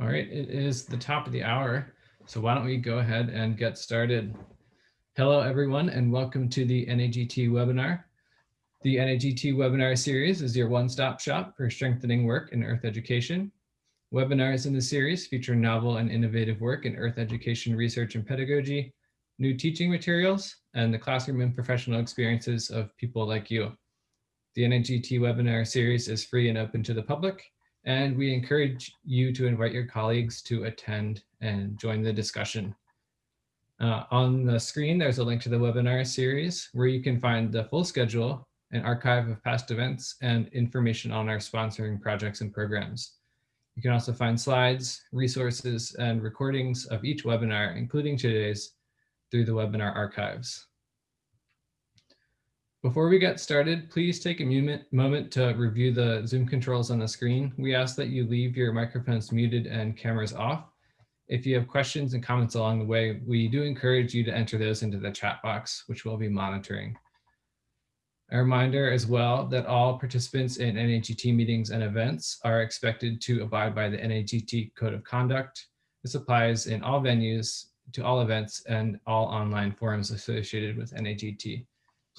All right, it is the top of the hour. So why don't we go ahead and get started? Hello, everyone, and welcome to the NAGT webinar. The NAGT webinar series is your one-stop shop for strengthening work in Earth education. Webinars in the series feature novel and innovative work in Earth education research and pedagogy, new teaching materials, and the classroom and professional experiences of people like you. The NAGT webinar series is free and open to the public, and we encourage you to invite your colleagues to attend and join the discussion. Uh, on the screen, there's a link to the webinar series where you can find the full schedule, an archive of past events, and information on our sponsoring projects and programs. You can also find slides, resources, and recordings of each webinar, including today's, through the webinar archives. Before we get started, please take a moment to review the Zoom controls on the screen. We ask that you leave your microphones muted and cameras off. If you have questions and comments along the way, we do encourage you to enter those into the chat box, which we'll be monitoring. A reminder as well that all participants in NAGT meetings and events are expected to abide by the NAGT Code of Conduct. This applies in all venues, to all events, and all online forums associated with NAGT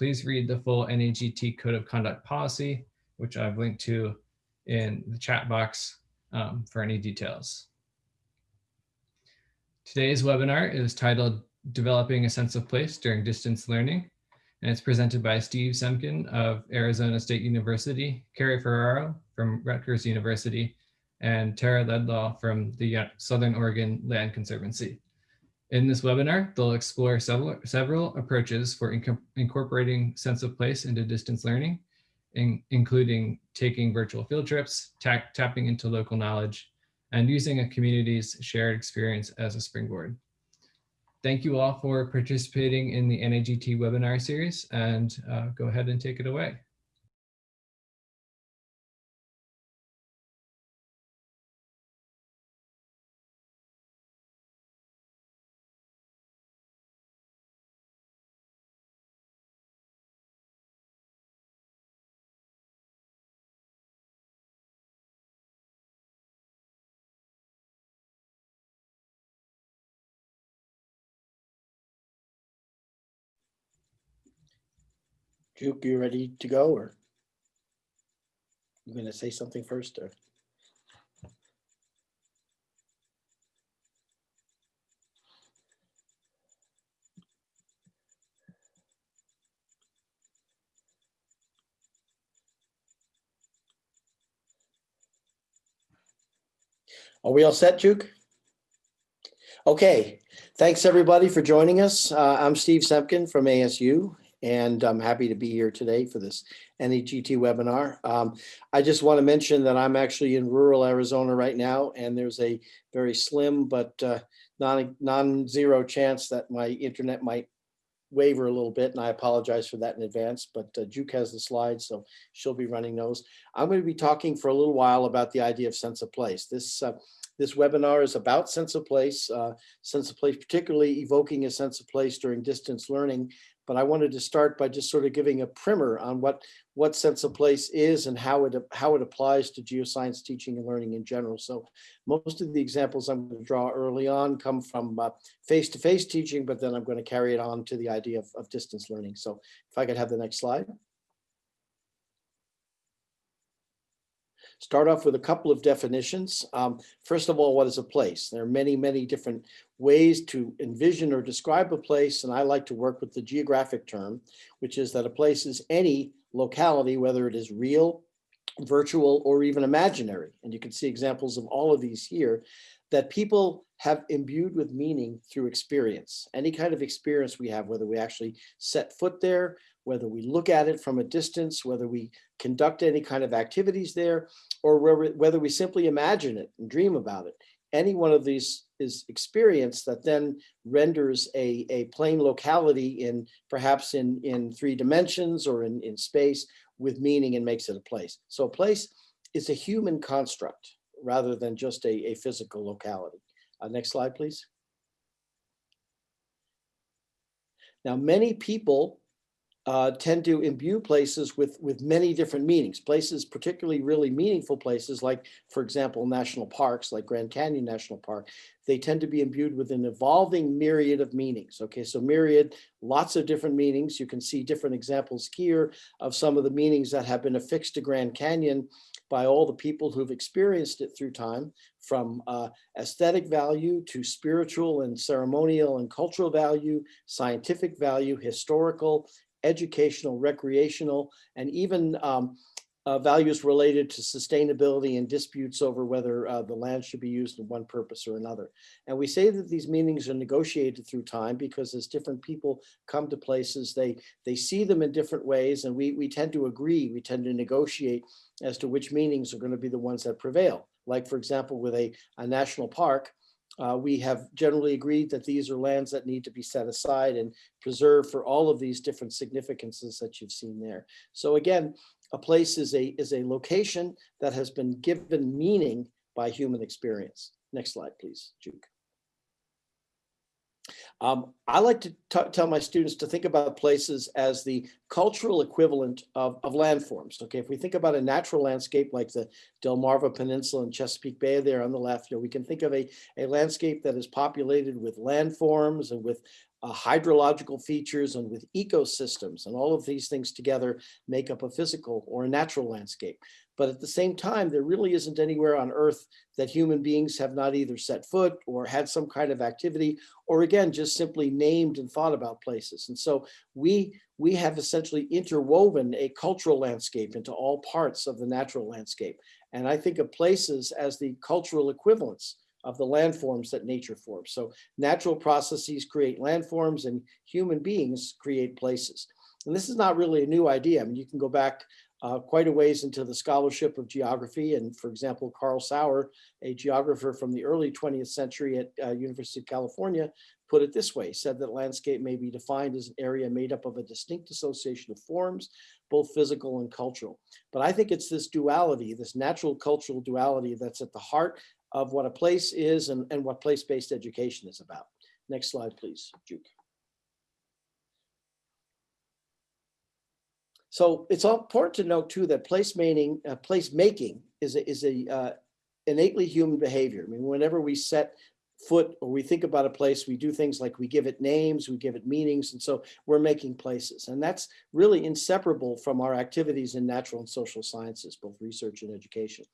please read the full NAGT Code of Conduct policy, which I've linked to in the chat box um, for any details. Today's webinar is titled Developing a Sense of Place During Distance Learning, and it's presented by Steve Semken of Arizona State University, Carrie Ferraro from Rutgers University, and Tara Ledlaw from the Southern Oregon Land Conservancy. In this webinar, they'll explore several, several approaches for incorporating sense of place into distance learning, in, including taking virtual field trips, tapping into local knowledge, and using a community's shared experience as a springboard. Thank you all for participating in the NAGT webinar series and uh, go ahead and take it away. Juke, you ready to go or? You gonna say something first or? Are we all set, Juke? Okay, thanks everybody for joining us. Uh, I'm Steve Semken from ASU and I'm happy to be here today for this NAGT webinar. Um, I just want to mention that I'm actually in rural Arizona right now, and there's a very slim but uh, non, non-zero chance that my internet might waver a little bit, and I apologize for that in advance, but uh, Juke has the slides, so she'll be running those. I'm going to be talking for a little while about the idea of sense of place. This uh, this webinar is about sense of place, uh, sense of place, particularly evoking a sense of place during distance learning but I wanted to start by just sort of giving a primer on what what sense of place is and how it how it applies to geoscience teaching and learning in general. So most of the examples I'm going to draw early on come from uh, face-to-face -face teaching, but then I'm going to carry it on to the idea of, of distance learning. So if I could have the next slide. Start off with a couple of definitions. Um, first of all, what is a place? There are many, many different ways to envision or describe a place, and I like to work with the geographic term, which is that a place is any locality, whether it is real, virtual, or even imaginary. And you can see examples of all of these here that people have imbued with meaning through experience. Any kind of experience we have, whether we actually set foot there, whether we look at it from a distance, whether we conduct any kind of activities there, or whether we simply imagine it and dream about it. Any one of these is experience that then renders a, a plane locality in perhaps in, in three dimensions or in, in space with meaning and makes it a place. So a place is a human construct rather than just a, a physical locality. Uh, next slide, please. Now, many people uh, tend to imbue places with, with many different meanings. Places, particularly really meaningful places like, for example, national parks like Grand Canyon National Park, they tend to be imbued with an evolving myriad of meanings. Okay, so myriad, lots of different meanings. You can see different examples here of some of the meanings that have been affixed to Grand Canyon by all the people who've experienced it through time, from uh, aesthetic value to spiritual and ceremonial and cultural value, scientific value, historical, educational, recreational, and even um, uh, values related to sustainability and disputes over whether uh, the land should be used in one purpose or another. And we say that these meanings are negotiated through time because as different people come to places, they, they see them in different ways and we, we tend to agree, we tend to negotiate as to which meanings are going to be the ones that prevail. Like for example, with a, a national park, uh, we have generally agreed that these are lands that need to be set aside and preserved for all of these different significances that you've seen there. So again, a place is a, is a location that has been given meaning by human experience. Next slide, please, Juke. Um, I like to tell my students to think about places as the cultural equivalent of, of landforms. Okay, if we think about a natural landscape like the Delmarva Peninsula and Chesapeake Bay there on the left, you know, we can think of a, a landscape that is populated with landforms and with uh, hydrological features and with ecosystems and all of these things together make up a physical or a natural landscape. But at the same time, there really isn't anywhere on earth that human beings have not either set foot or had some kind of activity, or again, just simply named and thought about places. And so we, we have essentially interwoven a cultural landscape into all parts of the natural landscape. And I think of places as the cultural equivalents of the landforms that nature forms. So natural processes create landforms and human beings create places. And this is not really a new idea. I mean, you can go back uh, quite a ways into the scholarship of geography. And for example, Carl Sauer, a geographer from the early 20th century at uh, University of California, put it this way, said that landscape may be defined as an area made up of a distinct association of forms, both physical and cultural. But I think it's this duality, this natural cultural duality that's at the heart of what a place is and, and what place-based education is about. Next slide, please, Juke. So it's all important to note too that place making, uh, place making is a, is a uh, innately human behavior. I mean, whenever we set foot or we think about a place, we do things like we give it names, we give it meanings, and so we're making places. And that's really inseparable from our activities in natural and social sciences, both research and education.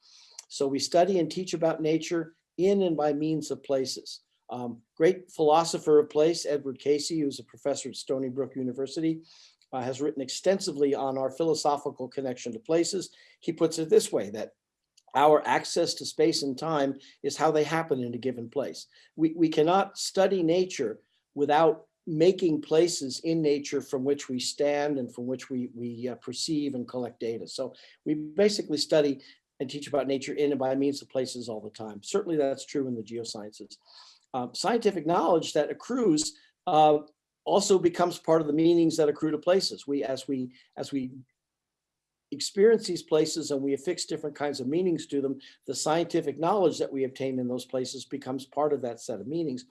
So we study and teach about nature in and by means of places. Um, great philosopher of place, Edward Casey, who's a professor at Stony Brook University, uh, has written extensively on our philosophical connection to places. He puts it this way, that our access to space and time is how they happen in a given place. We, we cannot study nature without making places in nature from which we stand and from which we, we uh, perceive and collect data. So we basically study and teach about nature in and by means of places all the time. Certainly that's true in the geosciences. Um, scientific knowledge that accrues uh, also becomes part of the meanings that accrue to places. We, as we, as we experience these places and we affix different kinds of meanings to them, the scientific knowledge that we obtain in those places becomes part of that set of meanings.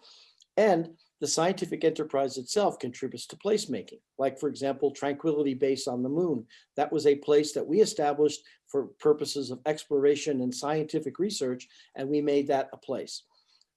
And the scientific enterprise itself contributes to placemaking. Like for example, Tranquility Base on the moon. That was a place that we established for purposes of exploration and scientific research, and we made that a place.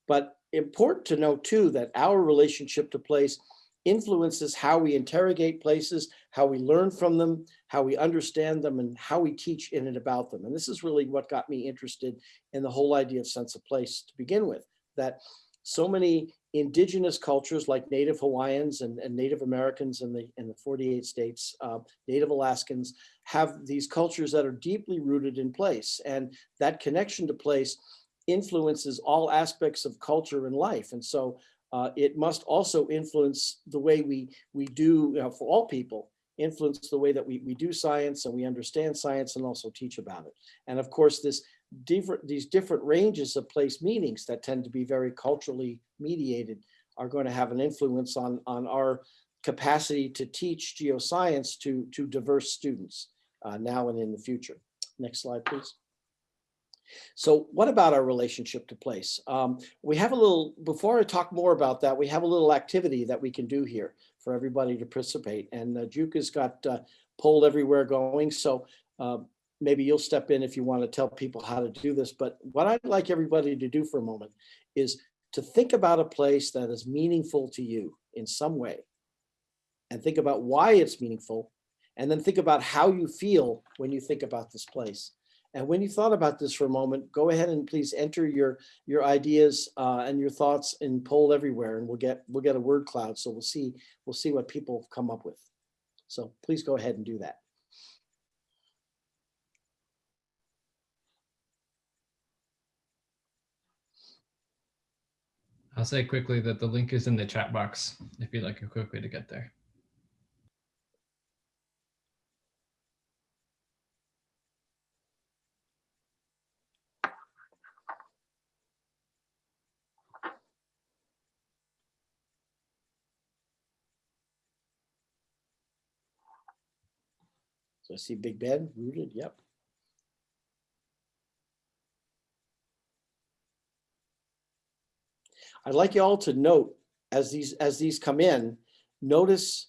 But important to note too, that our relationship to place influences how we interrogate places, how we learn from them, how we understand them, and how we teach in and about them. And this is really what got me interested in the whole idea of sense of place to begin with, that so many indigenous cultures like Native Hawaiians and, and Native Americans in the, in the 48 states, uh, Native Alaskans, have these cultures that are deeply rooted in place. And that connection to place influences all aspects of culture and life. And so uh, it must also influence the way we, we do, you know, for all people, influence the way that we, we do science and we understand science and also teach about it. And of course, this different, these different ranges of place meanings that tend to be very culturally mediated are going to have an influence on, on our capacity to teach geoscience to, to diverse students uh, now and in the future. Next slide, please. So what about our relationship to place? Um, we have a little, before I talk more about that, we have a little activity that we can do here for everybody to participate. And uh, Juke has got uh, poll everywhere going. So uh, maybe you'll step in if you want to tell people how to do this. But what I'd like everybody to do for a moment is to think about a place that is meaningful to you in some way. And think about why it's meaningful. And then think about how you feel when you think about this place. And when you thought about this for a moment, go ahead and please enter your your ideas uh, and your thoughts in poll everywhere, and we'll get we'll get a word cloud. So we'll see we'll see what people come up with. So please go ahead and do that. I'll say quickly that the link is in the chat box if you'd like a quick way to get there. So I see Big Ben rooted. Yep. I'd like you all to note as these as these come in, notice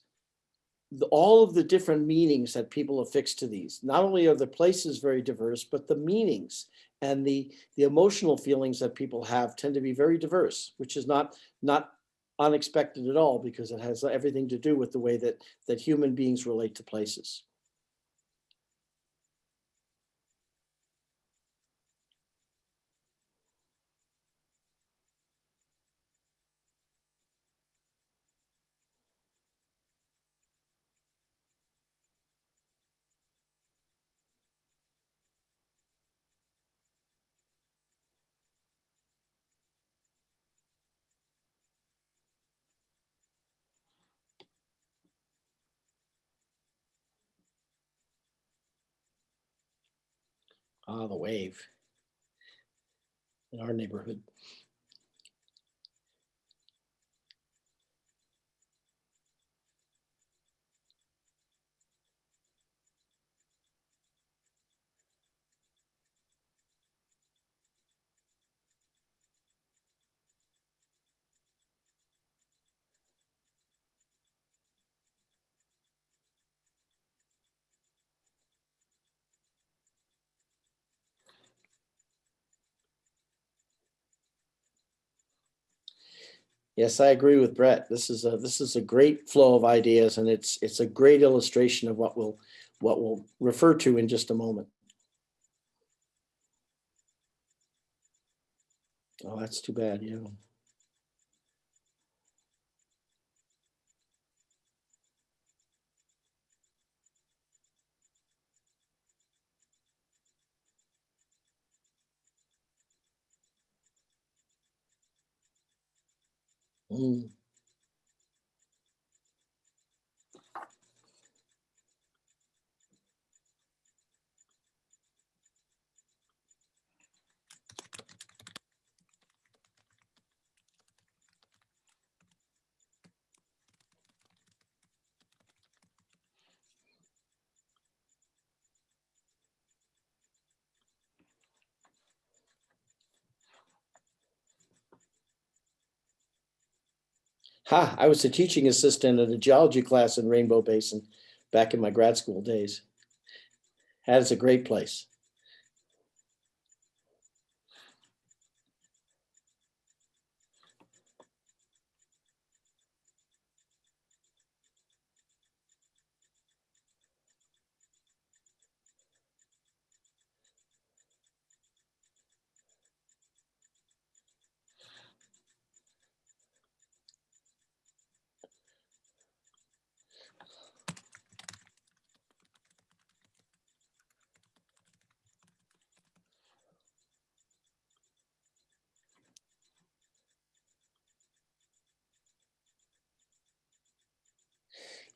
the, all of the different meanings that people affix to these. Not only are the places very diverse, but the meanings and the the emotional feelings that people have tend to be very diverse, which is not not unexpected at all because it has everything to do with the way that that human beings relate to places. Ah, the wave in our neighborhood. Yes, I agree with Brett. This is a this is a great flow of ideas and it's it's a great illustration of what we'll what we'll refer to in just a moment. Oh, that's too bad, yeah. Mm. Ha, I was a teaching assistant at a geology class in Rainbow Basin back in my grad school days. That is a great place.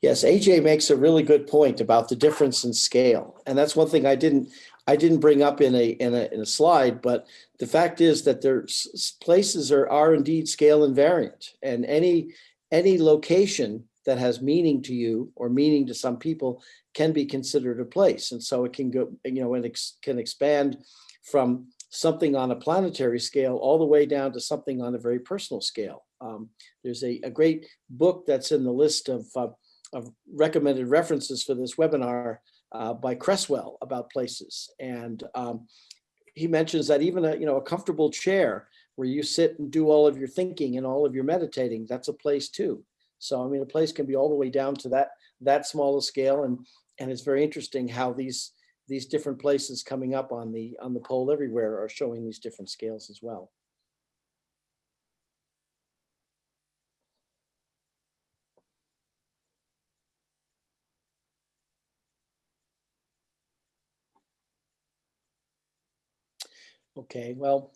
Yes, AJ makes a really good point about the difference in scale. And that's one thing I didn't, I didn't bring up in a, in a, in a slide, but the fact is that there's places are, are indeed scale invariant and any, any location that has meaning to you or meaning to some people can be considered a place. And so it can go, you know, and ex, can expand from something on a planetary scale all the way down to something on a very personal scale. Um, there's a, a great book that's in the list of, uh, of recommended references for this webinar uh, by Cresswell about places. And um, he mentions that even a, you know, a comfortable chair where you sit and do all of your thinking and all of your meditating, that's a place too. So, I mean, a place can be all the way down to that, that small a scale. And, and it's very interesting how these, these different places coming up on the, on the poll everywhere are showing these different scales as well. Okay, well,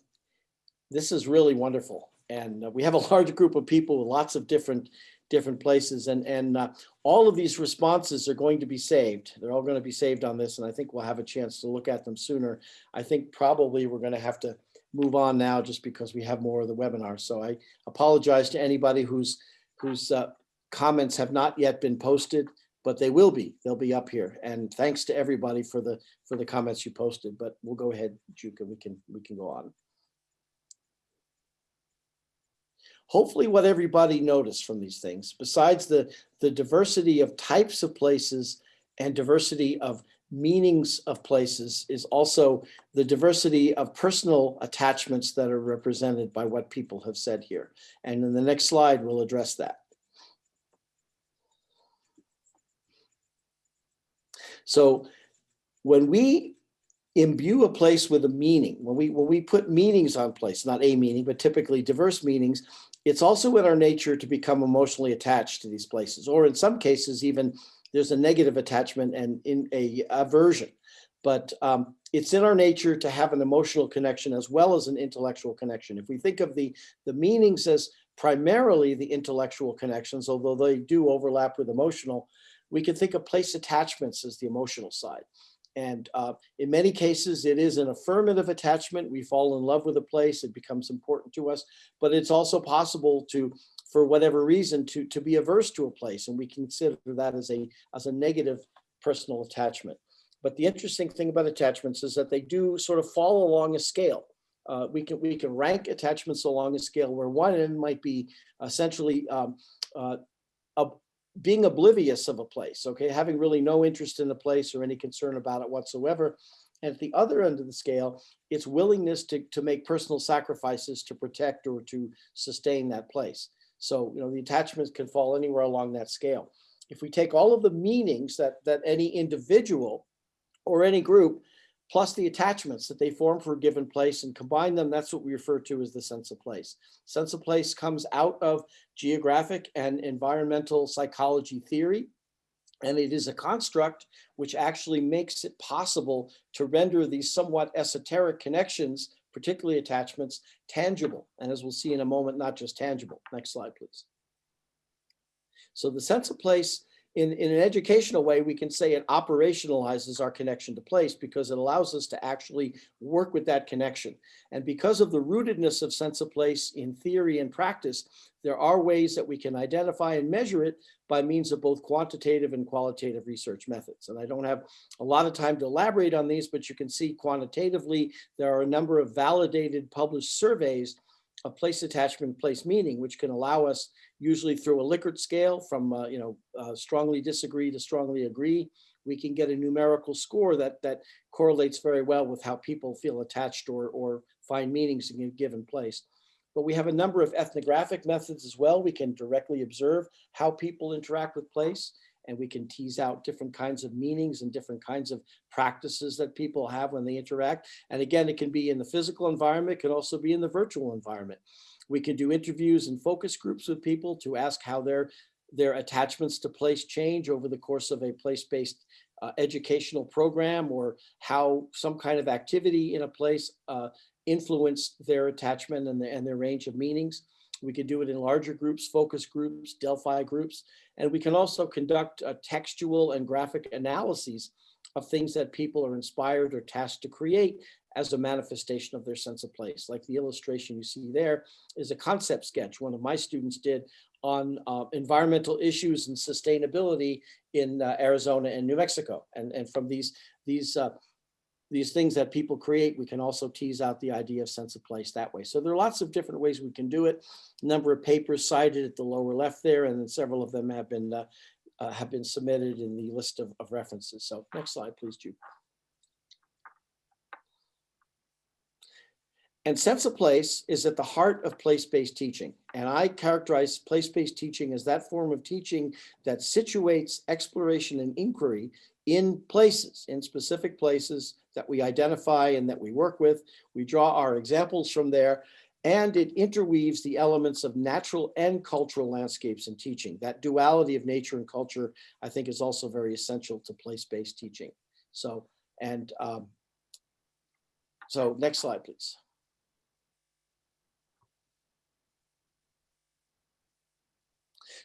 this is really wonderful. And uh, we have a large group of people with lots of different different places and and uh, all of these responses are going to be saved. They're all going to be saved on this and I think we'll have a chance to look at them sooner. I think probably we're going to have to move on now just because we have more of the webinar. So I apologize to anybody whose whose uh, comments have not yet been posted, but they will be. They'll be up here. And thanks to everybody for the for the comments you posted. But we'll go ahead, Juka. We can we can go on. hopefully what everybody noticed from these things, besides the, the diversity of types of places and diversity of meanings of places is also the diversity of personal attachments that are represented by what people have said here. And in the next slide, we'll address that. So when we imbue a place with a meaning, when we when we put meanings on place, not a meaning, but typically diverse meanings, it's also in our nature to become emotionally attached to these places, or in some cases, even there's a negative attachment and in a aversion. But um, it's in our nature to have an emotional connection as well as an intellectual connection. If we think of the, the meanings as primarily the intellectual connections, although they do overlap with emotional, we can think of place attachments as the emotional side. And uh, in many cases, it is an affirmative attachment. We fall in love with a place, it becomes important to us, but it's also possible to, for whatever reason, to, to be averse to a place. And we consider that as a, as a negative personal attachment. But the interesting thing about attachments is that they do sort of fall along a scale. Uh, we can we can rank attachments along a scale where one end might be essentially um, uh, a, being oblivious of a place, okay, having really no interest in the place or any concern about it whatsoever. And at the other end of the scale, it's willingness to, to make personal sacrifices to protect or to sustain that place. So, you know, the attachments can fall anywhere along that scale. If we take all of the meanings that, that any individual or any group plus the attachments that they form for a given place and combine them, that's what we refer to as the sense of place. Sense of place comes out of geographic and environmental psychology theory, and it is a construct which actually makes it possible to render these somewhat esoteric connections, particularly attachments, tangible. And as we'll see in a moment, not just tangible. Next slide, please. So the sense of place in, in an educational way, we can say it operationalizes our connection to place because it allows us to actually work with that connection. And because of the rootedness of sense of place in theory and practice, there are ways that we can identify and measure it by means of both quantitative and qualitative research methods. And I don't have a lot of time to elaborate on these, but you can see quantitatively, there are a number of validated published surveys of place attachment, place meaning, which can allow us usually through a Likert scale from, uh, you know, uh, strongly disagree to strongly agree, we can get a numerical score that, that correlates very well with how people feel attached or, or find meanings in a given place. But we have a number of ethnographic methods as well. We can directly observe how people interact with place and we can tease out different kinds of meanings and different kinds of practices that people have when they interact. And again, it can be in the physical environment, it can also be in the virtual environment. We can do interviews and focus groups with people to ask how their, their attachments to place change over the course of a place-based uh, educational program or how some kind of activity in a place uh, influenced their attachment and, the, and their range of meanings. We can do it in larger groups, focus groups, Delphi groups, and we can also conduct textual and graphic analyses of things that people are inspired or tasked to create as a manifestation of their sense of place. Like the illustration you see there is a concept sketch one of my students did on uh, environmental issues and sustainability in uh, Arizona and New Mexico. And, and from these, these uh, these things that people create, we can also tease out the idea of sense of place that way. So there are lots of different ways we can do it. Number of papers cited at the lower left there, and then several of them have been uh, uh, have been submitted in the list of, of references. So next slide, please, Jude. And sense of place is at the heart of place-based teaching. And I characterize place-based teaching as that form of teaching that situates exploration and inquiry in places, in specific places that we identify and that we work with. We draw our examples from there, and it interweaves the elements of natural and cultural landscapes in teaching. That duality of nature and culture, I think, is also very essential to place-based teaching. So, and um, so next slide, please.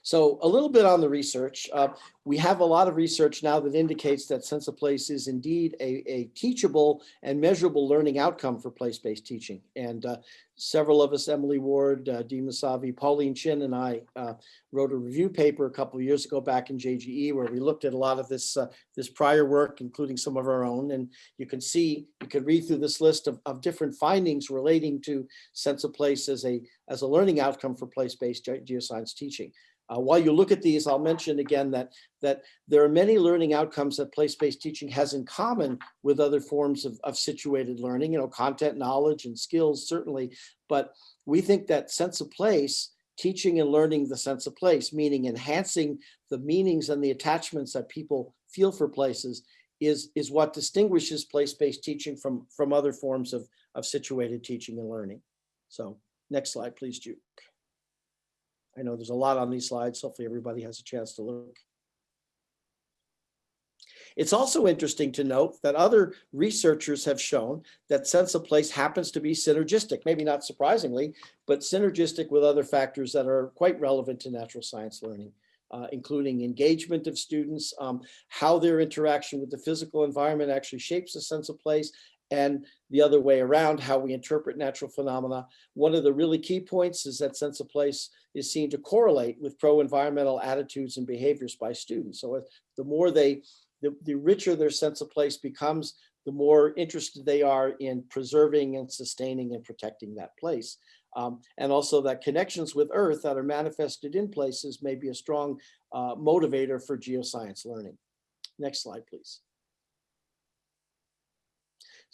So a little bit on the research. Uh, we have a lot of research now that indicates that sense of place is indeed a, a teachable and measurable learning outcome for place-based teaching. And uh, several of us, Emily Ward, uh, Dee Moosavi, Pauline Chinn, and I uh, wrote a review paper a couple of years ago back in JGE where we looked at a lot of this uh, this prior work, including some of our own. And you can see, you can read through this list of, of different findings relating to sense of place as a, as a learning outcome for place-based geoscience teaching. Uh, while you look at these, I'll mention again that, that there are many learning outcomes that place-based teaching has in common with other forms of, of situated learning, you know, content, knowledge, and skills, certainly. But we think that sense of place, teaching and learning the sense of place, meaning enhancing the meanings and the attachments that people feel for places, is, is what distinguishes place-based teaching from, from other forms of, of situated teaching and learning. So next slide, please, Jude. I know there's a lot on these slides. Hopefully everybody has a chance to look. It's also interesting to note that other researchers have shown that sense of place happens to be synergistic, maybe not surprisingly, but synergistic with other factors that are quite relevant to natural science learning, uh, including engagement of students, um, how their interaction with the physical environment actually shapes a sense of place, and the other way around, how we interpret natural phenomena. One of the really key points is that sense of place is seen to correlate with pro-environmental attitudes and behaviors by students. So the more they, the, the richer their sense of place becomes, the more interested they are in preserving and sustaining and protecting that place. Um, and also that connections with Earth that are manifested in places may be a strong uh, motivator for geoscience learning. Next slide, please.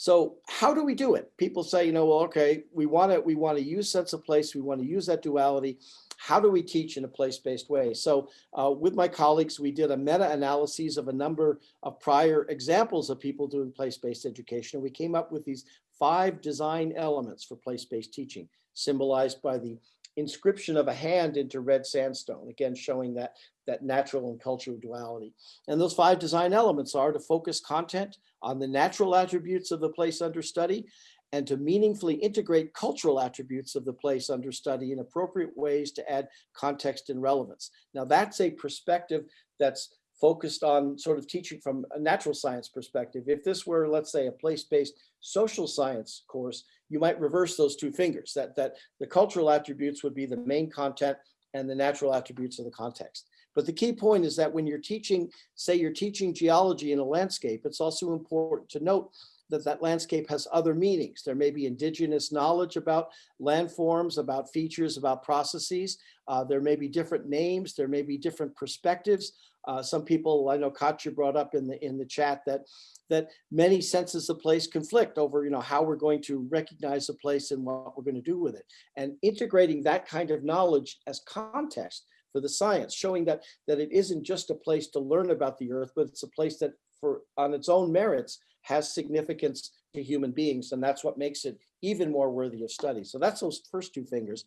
So how do we do it? People say, you know, well, okay, we want to we want to use sense of place. We want to use that duality. How do we teach in a place-based way? So uh, with my colleagues, we did a meta-analysis of a number of prior examples of people doing place-based education. And we came up with these five design elements for place-based teaching, symbolized by the inscription of a hand into red sandstone, again, showing that, that natural and cultural duality. And those five design elements are to focus content, on the natural attributes of the place under study and to meaningfully integrate cultural attributes of the place under study in appropriate ways to add context and relevance. Now that's a perspective that's focused on sort of teaching from a natural science perspective. If this were, let's say, a place-based social science course, you might reverse those two fingers, that, that the cultural attributes would be the main content and the natural attributes of the context. But the key point is that when you're teaching, say you're teaching geology in a landscape, it's also important to note that that landscape has other meanings. There may be indigenous knowledge about landforms, about features, about processes. Uh, there may be different names. There may be different perspectives. Uh, some people, I know Katya brought up in the in the chat that that many senses of place conflict over, you know, how we're going to recognize a place and what we're going to do with it. And integrating that kind of knowledge as context for the science, showing that, that it isn't just a place to learn about the earth, but it's a place that for on its own merits has significance to human beings. And that's what makes it even more worthy of study. So that's those first two fingers.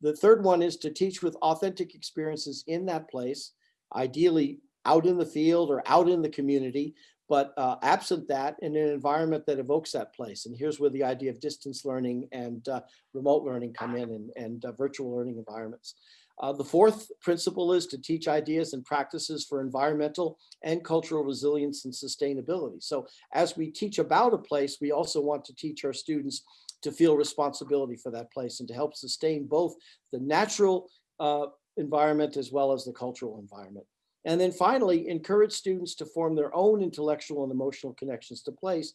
The third one is to teach with authentic experiences in that place, ideally out in the field or out in the community, but uh, absent that in an environment that evokes that place. And here's where the idea of distance learning and uh, remote learning come in and, and uh, virtual learning environments. Uh, the fourth principle is to teach ideas and practices for environmental and cultural resilience and sustainability. So as we teach about a place, we also want to teach our students to feel responsibility for that place and to help sustain both the natural uh, environment as well as the cultural environment. And then finally, encourage students to form their own intellectual and emotional connections to place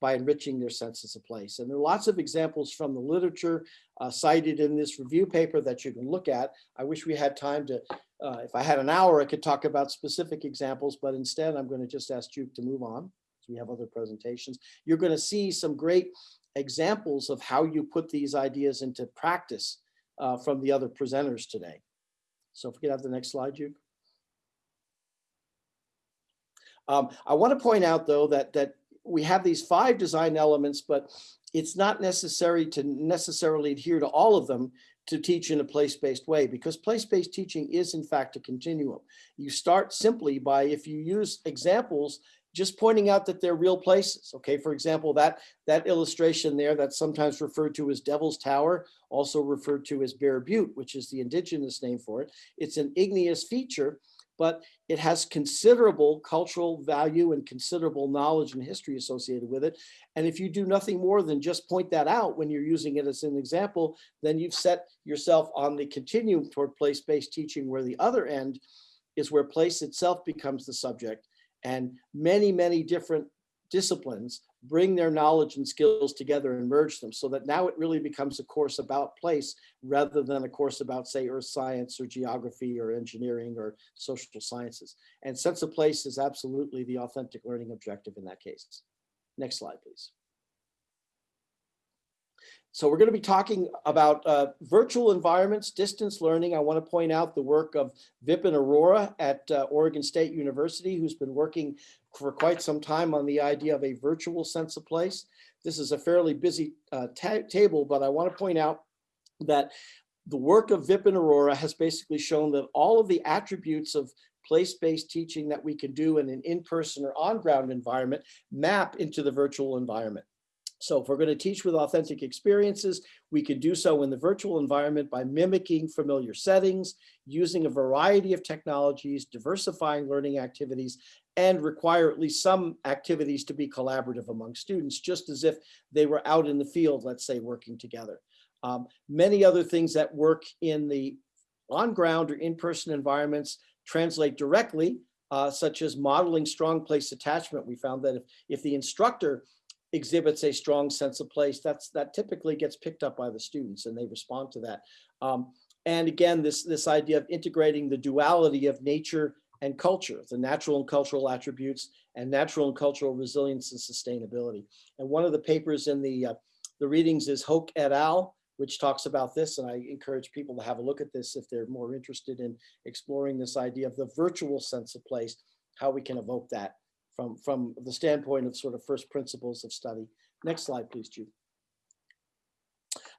by enriching their senses of place. And there are lots of examples from the literature uh, cited in this review paper that you can look at. I wish we had time to, uh, if I had an hour, I could talk about specific examples, but instead I'm going to just ask you to move on. We have other presentations. You're going to see some great examples of how you put these ideas into practice uh, from the other presenters today. So if we could have the next slide, Jude. Um, I want to point out, though, that that we have these five design elements, but it's not necessary to necessarily adhere to all of them to teach in a place-based way because place-based teaching is in fact a continuum. You start simply by if you use examples just pointing out that they're real places. Okay, for example, that, that illustration there that's sometimes referred to as Devil's Tower, also referred to as Bear Butte, which is the indigenous name for it. It's an igneous feature, but it has considerable cultural value and considerable knowledge and history associated with it. And if you do nothing more than just point that out when you're using it as an example, then you've set yourself on the continuum toward place-based teaching where the other end is where place itself becomes the subject and many, many different disciplines bring their knowledge and skills together and merge them so that now it really becomes a course about place rather than a course about say earth science or geography or engineering or social sciences. And sense of place is absolutely the authentic learning objective in that case. Next slide, please. So we're going to be talking about uh, virtual environments, distance learning. I want to point out the work of Vipin Aurora at uh, Oregon State University, who's been working for quite some time on the idea of a virtual sense of place. This is a fairly busy uh, ta table, but I want to point out that the work of Vipin Aurora has basically shown that all of the attributes of place-based teaching that we can do in an in-person or on-ground environment map into the virtual environment. So if we're going to teach with authentic experiences, we can do so in the virtual environment by mimicking familiar settings, using a variety of technologies, diversifying learning activities, and require at least some activities to be collaborative among students, just as if they were out in the field, let's say, working together. Um, many other things that work in the on-ground or in-person environments translate directly, uh, such as modeling strong place attachment. We found that if, if the instructor exhibits a strong sense of place, that's that typically gets picked up by the students and they respond to that. Um, and again, this, this idea of integrating the duality of nature and culture, the natural and cultural attributes and natural and cultural resilience and sustainability. And one of the papers in the, uh, the readings is Hoke et al., which talks about this. And I encourage people to have a look at this if they're more interested in exploring this idea of the virtual sense of place, how we can evoke that from, from the standpoint of sort of first principles of study. Next slide, please, Jude.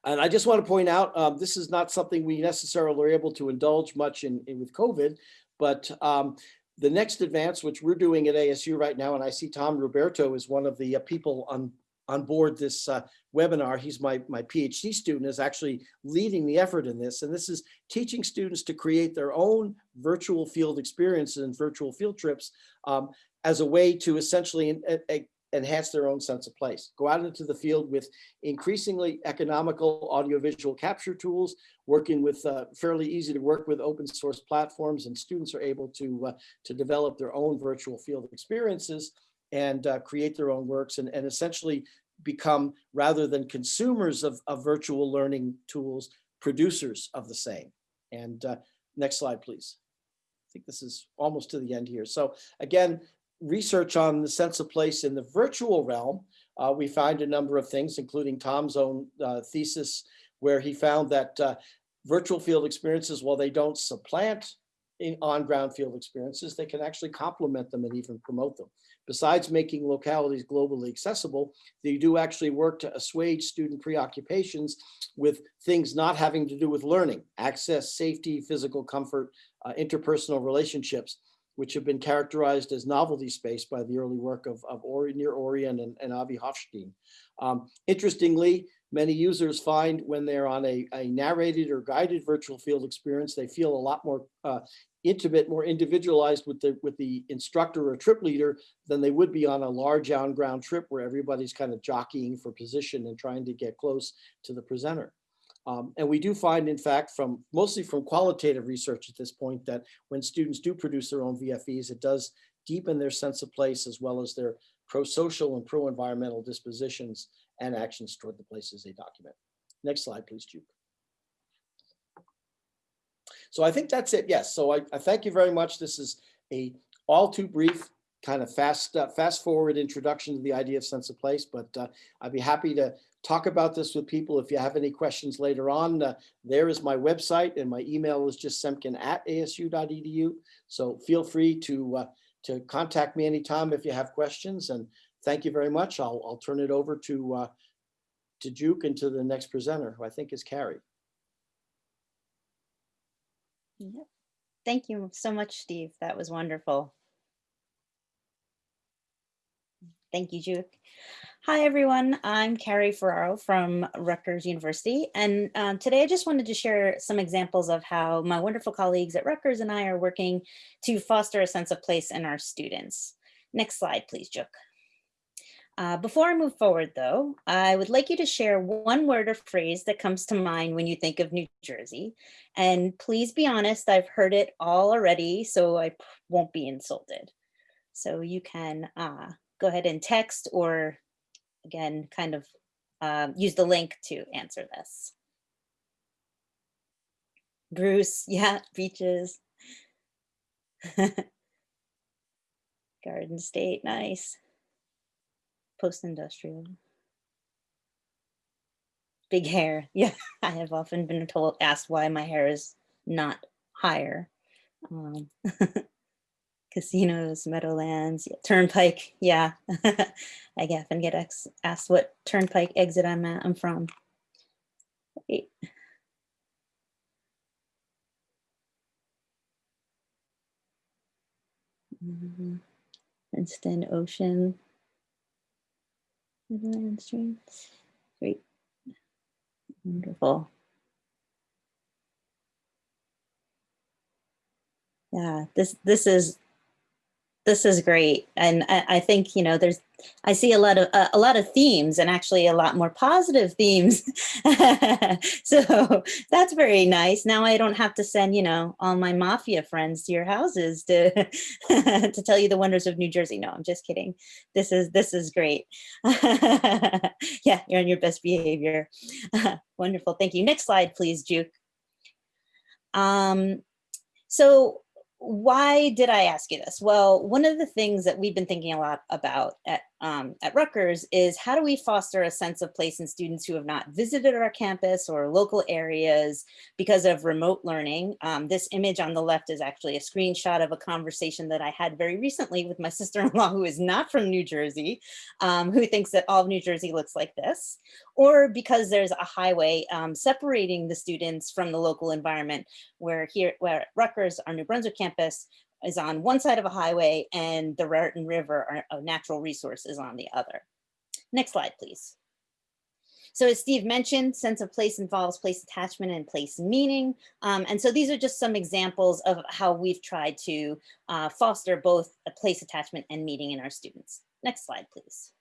And I just want to point out, um, this is not something we necessarily are able to indulge much in, in with COVID, but um, the next advance, which we're doing at ASU right now, and I see Tom Ruberto is one of the uh, people on on board this uh, webinar. He's my, my PhD student is actually leading the effort in this. And this is teaching students to create their own virtual field experiences and virtual field trips um, as a way to essentially enhance their own sense of place. Go out into the field with increasingly economical audiovisual capture tools, working with uh, fairly easy to work with open source platforms, and students are able to, uh, to develop their own virtual field experiences and uh, create their own works and, and essentially become, rather than consumers of, of virtual learning tools, producers of the same. And uh, next slide, please. I think this is almost to the end here. So again, research on the sense of place in the virtual realm, uh, we find a number of things, including Tom's own uh, thesis, where he found that uh, virtual field experiences, while they don't supplant on-ground field experiences, they can actually complement them and even promote them. Besides making localities globally accessible, they do actually work to assuage student preoccupations with things not having to do with learning, access, safety, physical comfort, uh, interpersonal relationships, which have been characterized as novelty space by the early work of, of Ori, Nir Orion and, and Avi Hofstein. Um, interestingly, many users find when they're on a, a, narrated or guided virtual field experience, they feel a lot more uh, intimate, more individualized with the with the instructor or trip leader than they would be on a large on-ground trip where everybody's kind of jockeying for position and trying to get close to the presenter. Um, and we do find, in fact, from mostly from qualitative research at this point, that when students do produce their own VFEs, it does deepen their sense of place as well as their pro-social and pro-environmental dispositions and actions toward the places they document. Next slide, please, Duke. So I think that's it. Yes. So I, I thank you very much. This is a all too brief kind of fast, uh, fast forward introduction to the idea of sense of place, but uh, I'd be happy to talk about this with people. If you have any questions later on, uh, there is my website and my email is just semken at asu.edu. So feel free to, uh, to contact me anytime if you have questions and thank you very much. I'll, I'll turn it over to, uh, to Juke and to the next presenter, who I think is Carrie. Yep. Thank you so much, Steve. That was wonderful. Thank you, Juke. Hi, everyone. I'm Carrie Ferraro from Rutgers University. And um, today I just wanted to share some examples of how my wonderful colleagues at Rutgers and I are working to foster a sense of place in our students. Next slide, please, Juke. Uh, before I move forward, though, I would like you to share one word or phrase that comes to mind when you think of New Jersey. And please be honest, I've heard it all already, so I won't be insulted. So you can uh, go ahead and text or again, kind of uh, use the link to answer this. Bruce, yeah, beaches. Garden State, nice post-industrial. Big hair. Yeah, I have often been told, asked why my hair is not higher. Um, casinos, meadowlands, turnpike. Yeah, I often get asked what turnpike exit I'm at. I'm from. Wait. Princeton mm-hmm. Ocean. Midland Stream. Great. Wonderful. Yeah, this this is this is great. And I, I think, you know, there's I see a lot of uh, a lot of themes and actually a lot more positive themes. so that's very nice. Now I don't have to send, you know, all my mafia friends to your houses to to tell you the wonders of New Jersey. No, I'm just kidding. This is this is great. yeah, you're on your best behavior. Wonderful. Thank you. Next slide, please, Juke. Um, so why did I ask you this? Well, one of the things that we've been thinking a lot about at, um, at Rutgers is how do we foster a sense of place in students who have not visited our campus or local areas because of remote learning. Um, this image on the left is actually a screenshot of a conversation that I had very recently with my sister-in-law who is not from New Jersey, um, who thinks that all of New Jersey looks like this, or because there's a highway um, separating the students from the local environment where here, where Rutgers, our New Brunswick campus, is on one side of a highway and the Raritan River, a natural resource, is on the other. Next slide, please. So as Steve mentioned, sense of place involves place attachment and place meaning. Um, and so these are just some examples of how we've tried to uh, foster both a place attachment and meaning in our students. Next slide, please.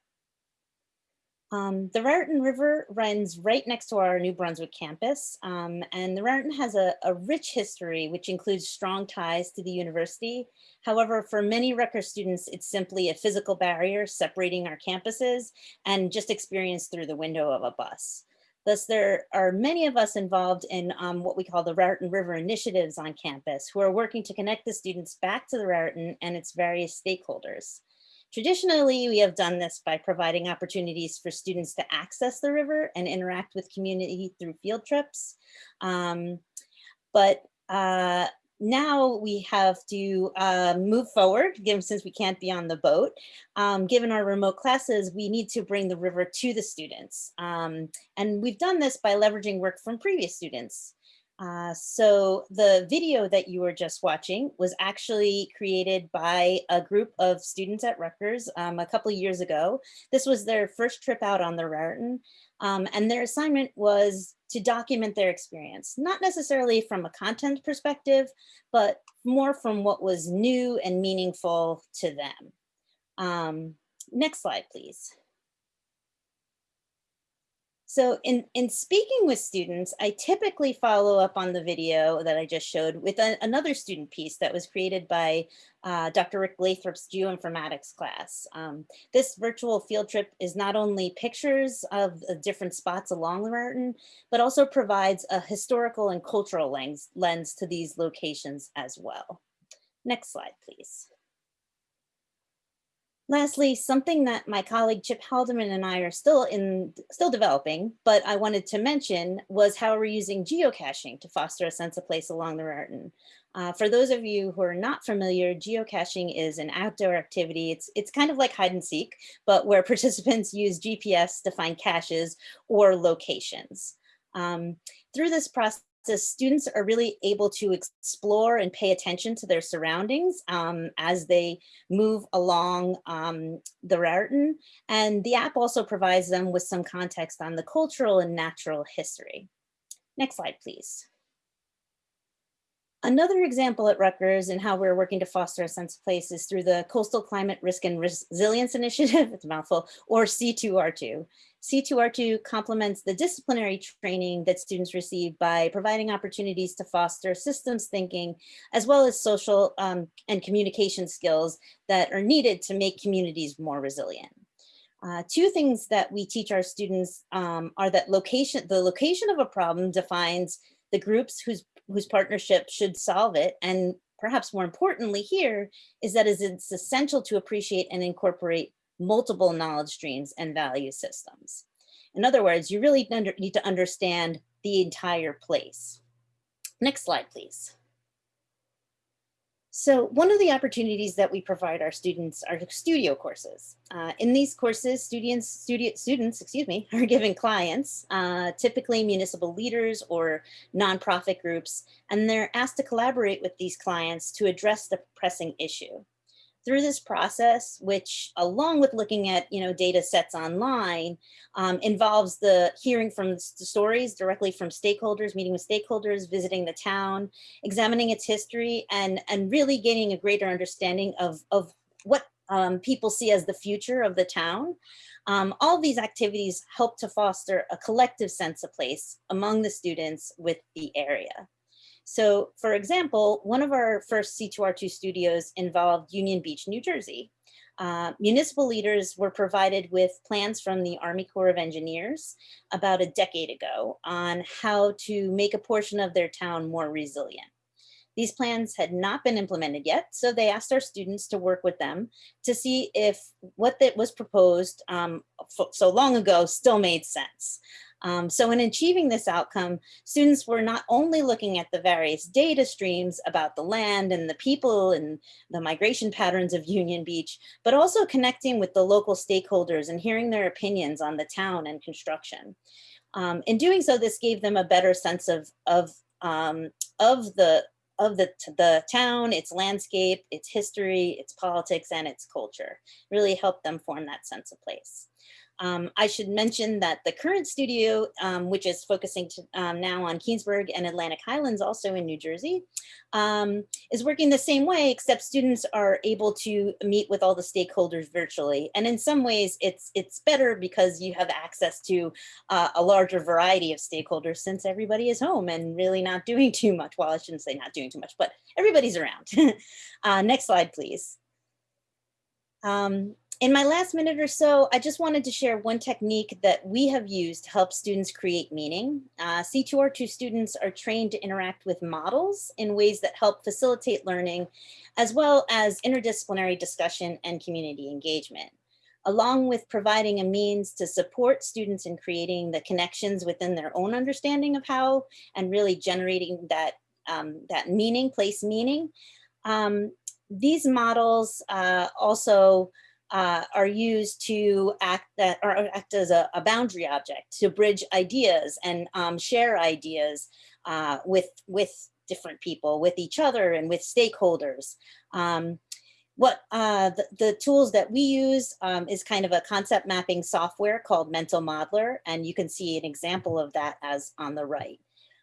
Um, the Raritan River runs right next to our New Brunswick campus, um, and the Raritan has a, a, rich history, which includes strong ties to the university. However, for many Rutgers students, it's simply a physical barrier separating our campuses and just experienced through the window of a bus. Thus, there are many of us involved in um, what we call the Raritan River initiatives on campus who are working to connect the students back to the Raritan and its various stakeholders. Traditionally, we have done this by providing opportunities for students to access the river and interact with community through field trips. Um, but uh, now we have to uh, move forward, given since we can't be on the boat. Um, given our remote classes, we need to bring the river to the students. Um, and we've done this by leveraging work from previous students. Uh, so the video that you were just watching was actually created by a group of students at Rutgers um, a couple years ago. This was their first trip out on the Raritan. Um, and their assignment was to document their experience, not necessarily from a content perspective, but more from what was new and meaningful to them. Um, next slide, please. So in, in speaking with students, I typically follow up on the video that I just showed with a- another student piece that was created by uh, Dr. Rick Lathrop's geoinformatics class. Um, this virtual field trip is not only pictures of the different spots along the mountain, but also provides a historical and cultural lens, lens to these locations as well. Next slide, please. Lastly, something that my colleague Chip Haldeman and I are still in, still developing, but I wanted to mention was how we're using geocaching to foster a sense of place along the Raritan. Uh, for those of you who are not familiar, geocaching is an outdoor activity. It's, it's kind of like hide and seek, but where participants use GPS to find caches or locations. Um, through this process, students are really able to explore and pay attention to their surroundings um, as they move along um, the Raritan. And the app also provides them with some context on the cultural and natural history. Next slide, please. Another example at Rutgers and how we're working to foster a sense of place is through the Coastal Climate Risk and Resilience Initiative, it's a mouthful, or C2R2. C2R2 complements the disciplinary training that students receive by providing opportunities to foster systems thinking, as well as social um, and communication skills that are needed to make communities more resilient. Uh, two things that we teach our students um, are that location, the location of a problem defines the groups whose whose partnership should solve it. And perhaps more importantly here is that it's essential to appreciate and incorporate multiple knowledge streams and value systems. In other words, you really need to understand the entire place. Next slide, please. So one of the opportunities that we provide our students are studio courses. Uh, in these courses, students, students, excuse me, are given clients, uh, typically municipal leaders or nonprofit groups, and they're asked to collaborate with these clients to address the pressing issue through this process, which along with looking at you know data sets online, um, involves the hearing from the stories directly from stakeholders, meeting with stakeholders, visiting the town, examining its history, and, and really gaining a greater understanding of, of what um, people see as the future of the town. Um, all these activities help to foster a collective sense of place among the students with the area. So for example, one of our first C2R2 studios involved Union Beach, New Jersey. Uh, municipal leaders were provided with plans from the Army Corps of Engineers about a decade ago on how to make a portion of their town more resilient. These plans had not been implemented yet, so they asked our students to work with them to see if what that was proposed um, so long ago still made sense. Um, so in achieving this outcome, students were not only looking at the various data streams about the land and the people and the migration patterns of Union Beach, but also connecting with the local stakeholders and hearing their opinions on the town and construction. Um, in doing so, this gave them a better sense of, of, um, of the of the, the town, its landscape, its history, its politics, and its culture. Really helped them form that sense of place. Um, I should mention that the current studio, um, which is focusing to, um, now on Keansburg and Atlantic Highlands, also in New Jersey, um, is working the same way, except students are able to meet with all the stakeholders virtually. And in some ways, it's it's better because you have access to uh, a larger variety of stakeholders since everybody is home and really not doing too much. Well, I shouldn't say not doing too much, but everybody's around. uh, next slide, please. Um, in my last minute or so, I just wanted to share one technique that we have used to help students create meaning. Uh, C2R2 students are trained to interact with models in ways that help facilitate learning, as well as interdisciplinary discussion and community engagement along with providing a means to support students in creating the connections within their own understanding of how and really generating that, um, that meaning, place meaning. Um, these models uh, also uh, are used to act that or act as a, a boundary object to bridge ideas and um, share ideas uh, with with different people, with each other, and with stakeholders. Um, what uh, the, the, tools that we use um, is kind of a concept mapping software called Mental Modeler, and you can see an example of that as on the right.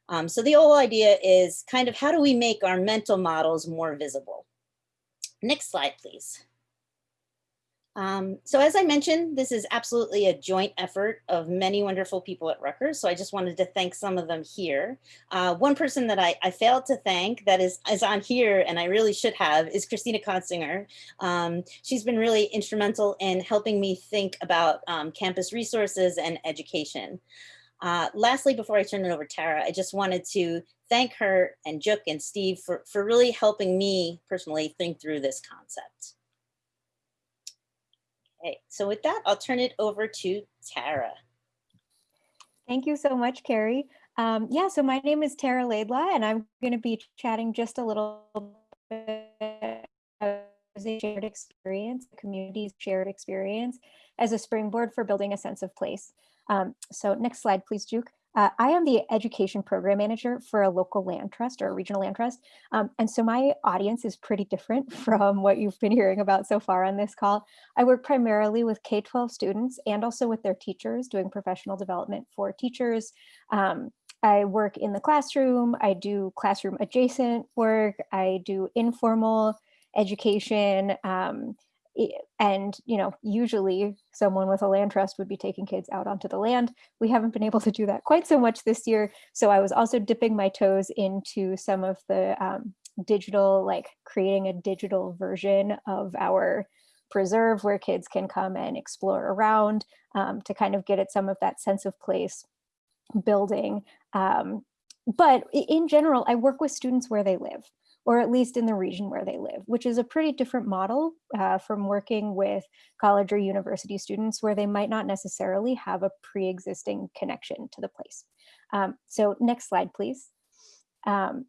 Um, so the whole idea is kind of how do we make our mental models more visible? Next slide, please. Um, so as I mentioned, this is absolutely a joint effort of many wonderful people at Rutgers. So I just wanted to thank some of them here. Uh, one person that I, I, failed to thank that is, is on here and I really should have is Christina Consinger. Um, she's been really instrumental in helping me think about um, campus resources and education. Uh, lastly, before I turn it over to Tara, I just wanted to thank her and Juk and Steve for, for really helping me personally think through this concept. Okay, so with that, I'll turn it over to Tara. Thank you so much, Carrie. Um, yeah, so my name is Tara Laidlaw, and I'm going to be chatting just a little bit of a shared experience, the community's shared experience as a springboard for building a sense of place. Um, so next slide, please, Juk. Uh, I am the education program manager for a local land trust or a regional land trust. Um, and so my audience is pretty different from what you've been hearing about so far on this call. I work primarily with K-12 students and also with their teachers doing professional development for teachers. Um, I work in the classroom, I do classroom adjacent work, I do informal education, um, and you know usually someone with a land trust would be taking kids out onto the land. We haven't been able to do that quite so much this year. So i was also dipping my toes into some of the um, digital like creating a digital version of our preserve where kids can come and explore around um, to kind of get at some of that sense of place building. Um, but in general i work with students where they live or at least in the region where they live, which is a pretty different model uh, from working with college or university students where they might not necessarily have a pre-existing connection to the place. Um, so next slide, please. Um,